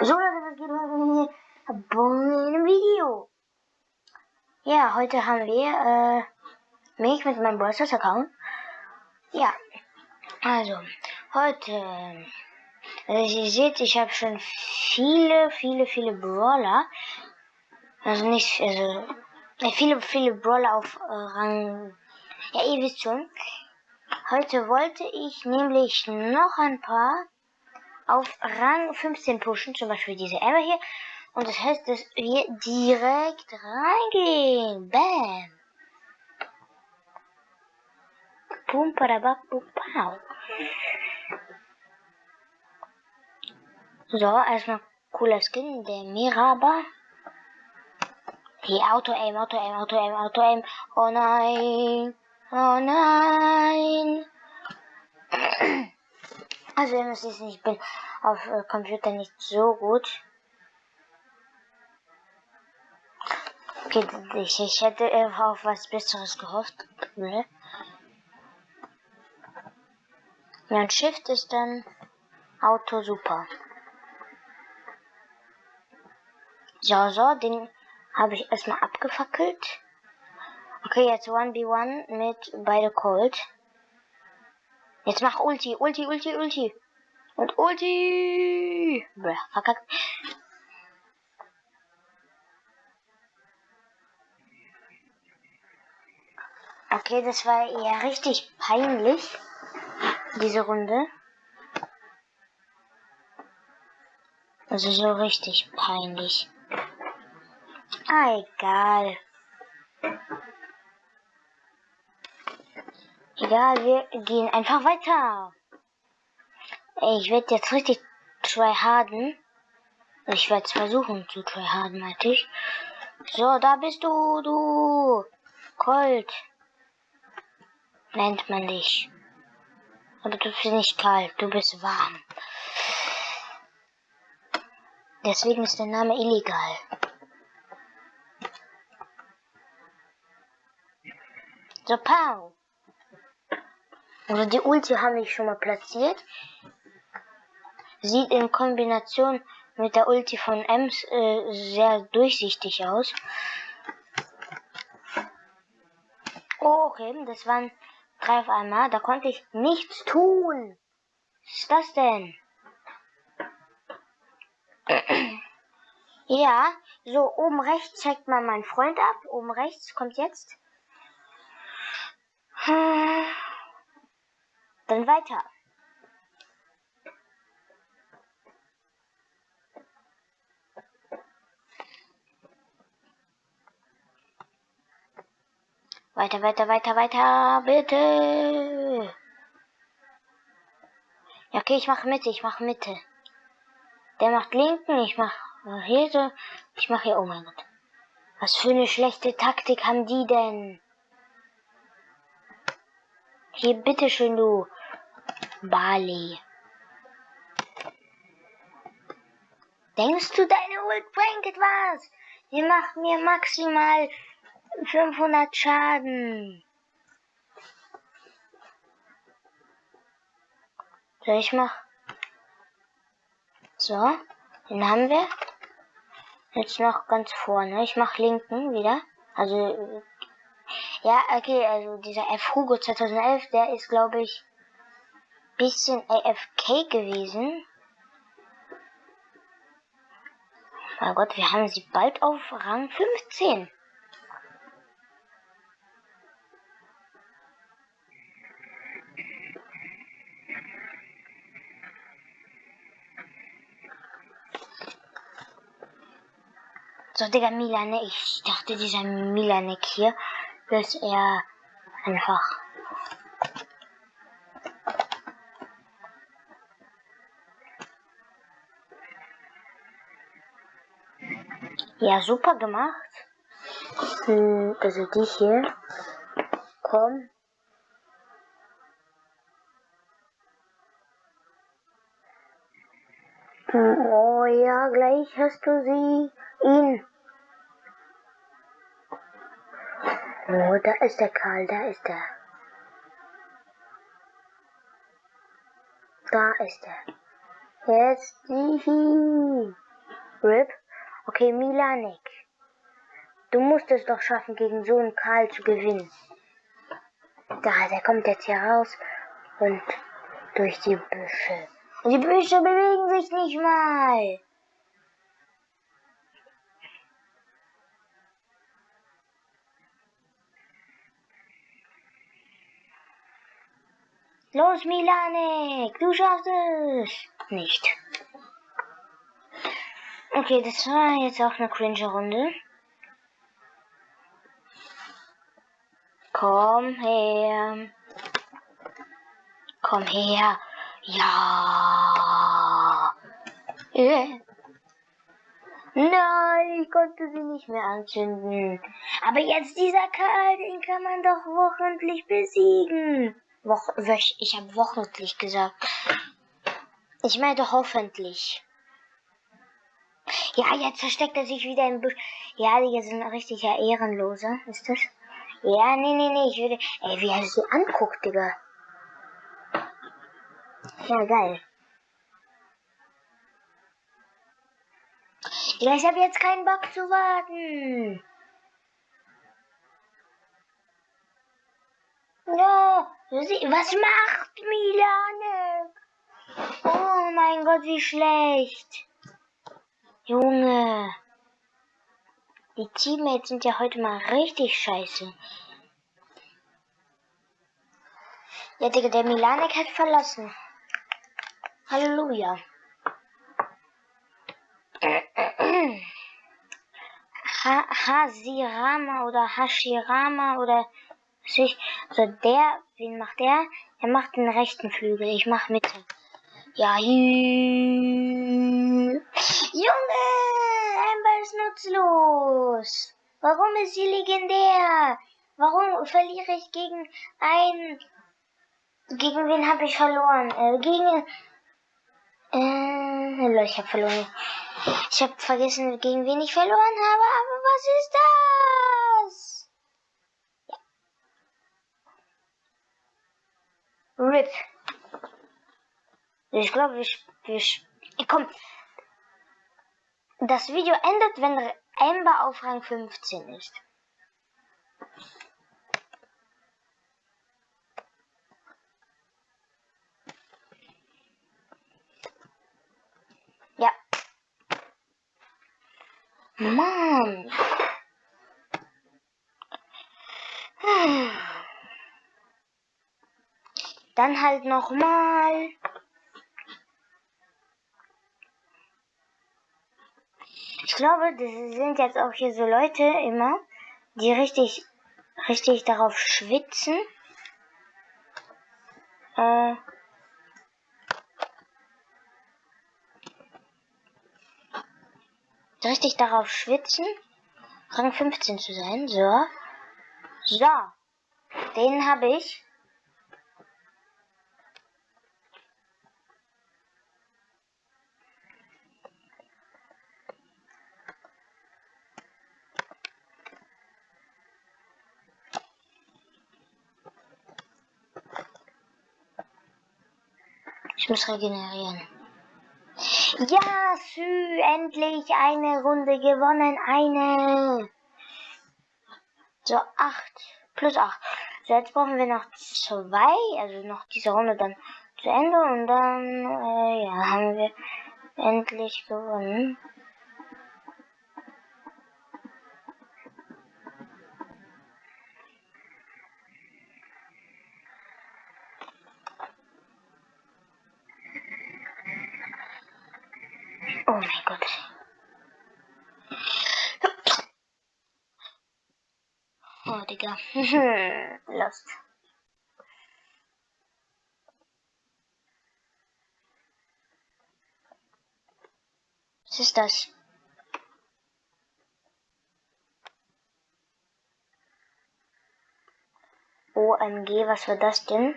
So Leute, was geht heute in einem Video? Ja, heute haben wir äh, mich mit meinem Brawlstars Account. Ja, also heute, also ihr seht, ich habe schon viele, viele, viele Brawler. Also nicht, also äh, viele, viele Brawler auf äh, Rang. Ja, ihr wisst schon. Heute wollte ich nämlich noch ein paar auf Rang 15 pushen, zum Beispiel diese Emma hier. Und das heißt, dass wir direkt reingehen. Bam. Pum, padabak, pow. So, erstmal cooler Skin, der Miraba. Hier, Auto-Aim, Auto-Aim, Auto-Aim, Auto-Aim. Oh nein. Oh nein. Also ihr müsst wissen, ich bin auf äh, Computer nicht so gut. Okay, ich, ich hätte auf was Besseres gehofft. Ne? Ja, und Shift ist dann Auto super. So, so, den habe ich erstmal abgefackelt. Okay, jetzt 1v1 mit beide Cold. Jetzt mach Ulti, Ulti, Ulti, Ulti. Und Ulti. Bäh, verkackt. Okay, das war eher richtig peinlich, diese Runde. Also so richtig peinlich. Ah, egal. Egal, wir gehen einfach weiter. Ich werde jetzt richtig tryharden. Ich werde es versuchen zu tryharden, meinte ich. So, da bist du, du. Colt. Nennt man dich. Aber du bist nicht kalt, du bist warm. Deswegen ist der Name illegal. So, pow. Also die Ulti habe ich schon mal platziert. Sieht in Kombination mit der Ulti von Ems äh, sehr durchsichtig aus. Oh, okay, das waren drei auf einmal. Da konnte ich nichts tun. Was ist das denn? ja, so oben rechts zeigt man meinen Freund ab. Oben rechts kommt jetzt. Dann weiter. Weiter, weiter, weiter, weiter, bitte. Ja, okay, ich mache Mitte, ich mache Mitte. Der macht linken, ich mache hier so, ich mache hier, oh mein Gott. Was für eine schlechte Taktik haben die denn? Hier, bitteschön, du. Bali. Denkst du, deine Ult bringt etwas? Die macht mir maximal 500 Schaden. So, ich mach. So, den haben wir. Jetzt noch ganz vorne. Ich mach linken wieder. Also ja, okay, also dieser F Hugo 2011, der ist, glaube ich, bisschen AFK gewesen. Mein Gott, wir haben sie bald auf Rang 15. So, Digga, Milanek. Ich dachte, dieser Milanek hier dass er einfach Ja, super gemacht. Hm, also die hier. Komm. Hm, oh ja, gleich hast du sie. Ihn. Oh, da ist der Karl, da ist er. Da ist er. Jetzt die. RIP. Okay, Milanek. Du musst es doch schaffen, gegen so einen Karl zu gewinnen. Da, der kommt jetzt hier raus und durch die Büsche. Die Büsche bewegen sich nicht mal. Los, Milanek, du schaffst es. Nicht. Okay, das war jetzt auch eine cringe Runde. Komm her. Komm her. Ja. Äh. Nein, ich konnte sie nicht mehr anzünden. Aber jetzt dieser Karl, den kann man doch wochentlich besiegen. Woch wöch ich habe wochentlich gesagt. Ich meinte hoffentlich. Ja, jetzt versteckt er sich wieder im Busch. Ja, die sind richtig ja ehrenlose, ist das? Ja, nee, nee, nee, ich würde... Ey, wie er sie anguckt, Digga. Ja, geil. Ja, ich habe jetzt keinen Bock zu warten. Ja, was macht Milane? Oh mein Gott, wie schlecht. Junge. Die Teammates sind ja heute mal richtig scheiße. Ja, Digga, der Milanek hat verlassen. Halleluja. Ha Hasirama oder Hashirama oder also der, wen macht der? Er macht den rechten Flügel, ich mach Mitte. Ja, Junge, Amber ist nutzlos. Warum ist sie legendär? Warum verliere ich gegen einen? Gegen wen habe ich verloren? Äh, gegen äh, ich habe verloren. Ich habe vergessen, gegen wen ich verloren habe, aber was ist das? RIP. Ich glaube, wir, wir, komm. Das Video endet, wenn Amber auf Rang 15 ist. Ja. Mann. Dann halt noch mal. Ich glaube, das sind jetzt auch hier so Leute immer, die richtig, richtig darauf schwitzen. Äh, richtig darauf schwitzen, Rang 15 zu sein. So. So. Den habe ich. Ich muss regenerieren. Ja, Sü, endlich eine Runde gewonnen. Eine. So, acht. Plus acht. So, jetzt brauchen wir noch zwei. Also noch diese Runde dann zu Ende. Und dann, äh, ja, haben wir endlich gewonnen. Oh mein Gott. Oh, Digga. Lost. Was ist das? OMG, was war das denn?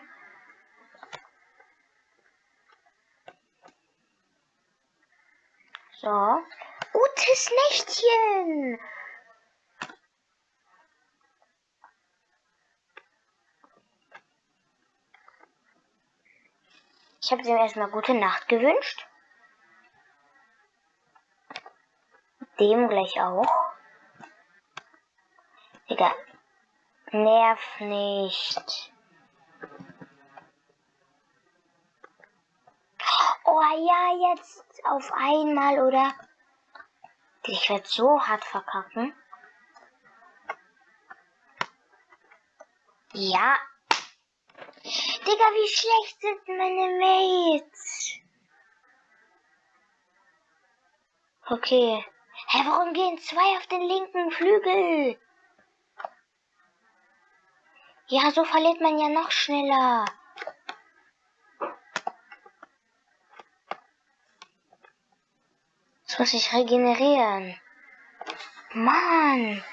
So. Gutes Nächtchen. Ich habe ihm erstmal gute Nacht gewünscht. dem gleich auch. Digga. Nerv nicht. Oh ja, jetzt auf einmal, oder? Ich werde so hart verkacken. Ja. Digga, wie schlecht sind meine Mates? Okay. Hä, warum gehen zwei auf den linken Flügel? Ja, so verliert man ja noch schneller. Jetzt muss ich regenerieren. Mann.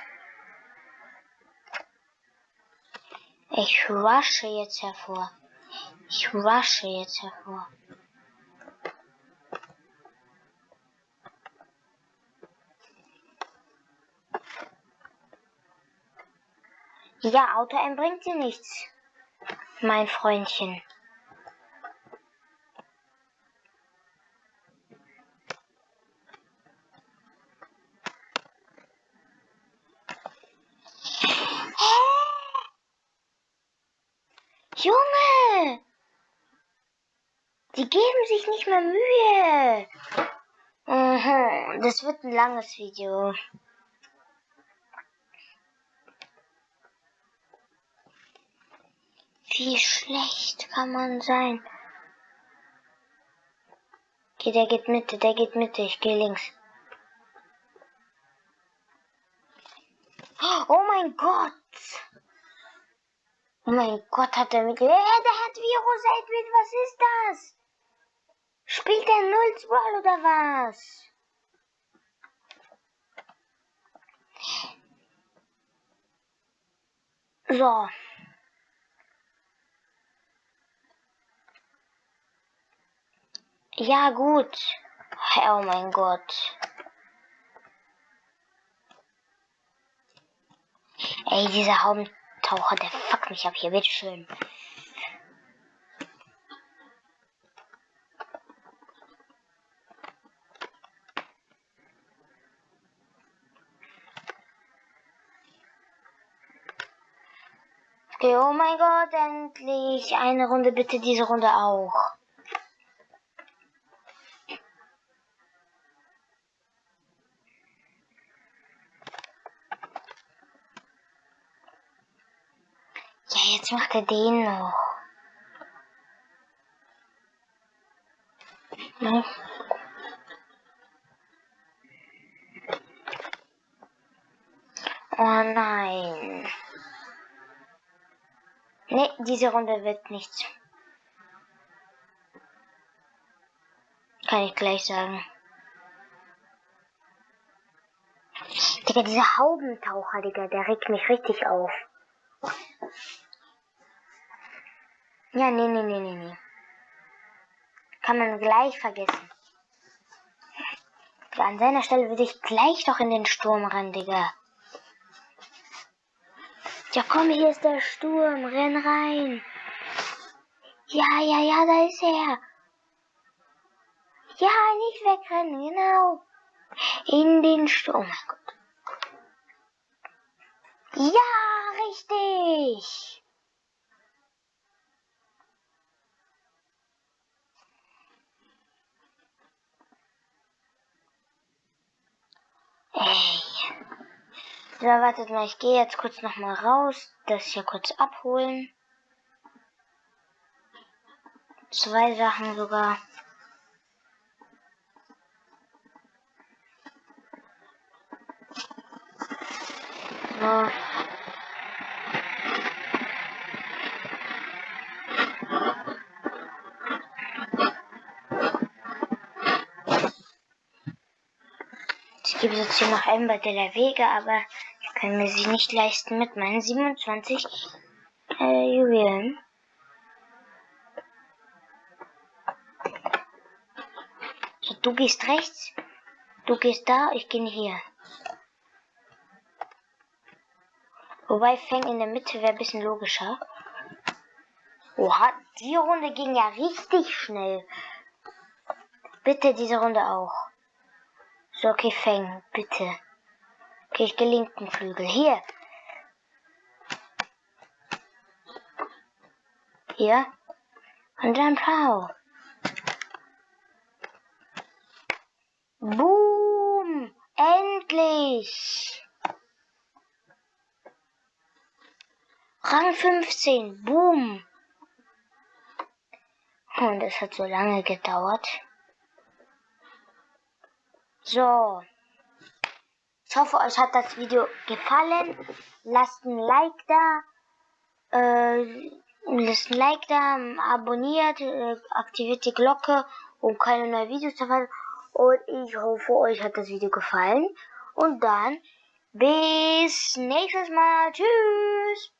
Ich wasche jetzt hervor. Ich wasche jetzt hervor. Ja, Auto bringt dir nichts, mein Freundchen. Junge! Die geben sich nicht mehr Mühe. Mhm, das wird ein langes Video. Wie schlecht kann man sein? Okay, der geht Mitte, der geht Mitte, ich gehe links. Oh mein Gott! Oh mein Gott, hat er mit. Ja, der hat Virus Edwin, was ist das? Spielt er Null Ball oder was? So. Ja, gut. Oh mein Gott. Ey, dieser Haubentaucher, der fuckt mich ab hier, bitteschön. Okay, oh mein Gott, endlich. Eine Runde, bitte diese Runde auch. Jetzt macht er den noch. Ne? Oh nein. Ne, diese Runde wird nichts. Kann ich gleich sagen. Digga, dieser Haubentaucher, Digga, der regt mich richtig auf. Ja, nee, nee, nee, nee, nee. Kann man gleich vergessen. An seiner Stelle würde ich gleich doch in den Sturm rennen, Digga. Ja, komm, hier ist der Sturm. Renn rein. Ja, ja, ja, da ist er. Ja, nicht wegrennen, genau. In den Sturm. Oh mein Gott. Ja, richtig. So, wartet mal, ich gehe jetzt kurz noch mal raus, das hier kurz abholen. Zwei Sachen sogar. So. Gebe jetzt hier noch Ember de la Vega, aber ich kann mir sie nicht leisten mit meinen 27 äh, Juwelen. So, du gehst rechts, du gehst da, ich gehe hier. Wobei Fang in der Mitte wäre ein bisschen logischer. Oha, die Runde ging ja richtig schnell. Bitte diese Runde auch. So, okay, Feng, bitte. Okay, ich gehe linken Flügel. Hier. Hier. Und dann Pau. Boom! Endlich! Rang 15. Boom! Und es hat so lange gedauert. So. Ich hoffe, euch hat das Video gefallen. Lasst ein Like da. Äh, lasst ein Like da, abonniert, äh, aktiviert die Glocke, um keine neuen Videos zu verpassen. Und ich hoffe, euch hat das Video gefallen. Und dann bis nächstes Mal. Tschüss.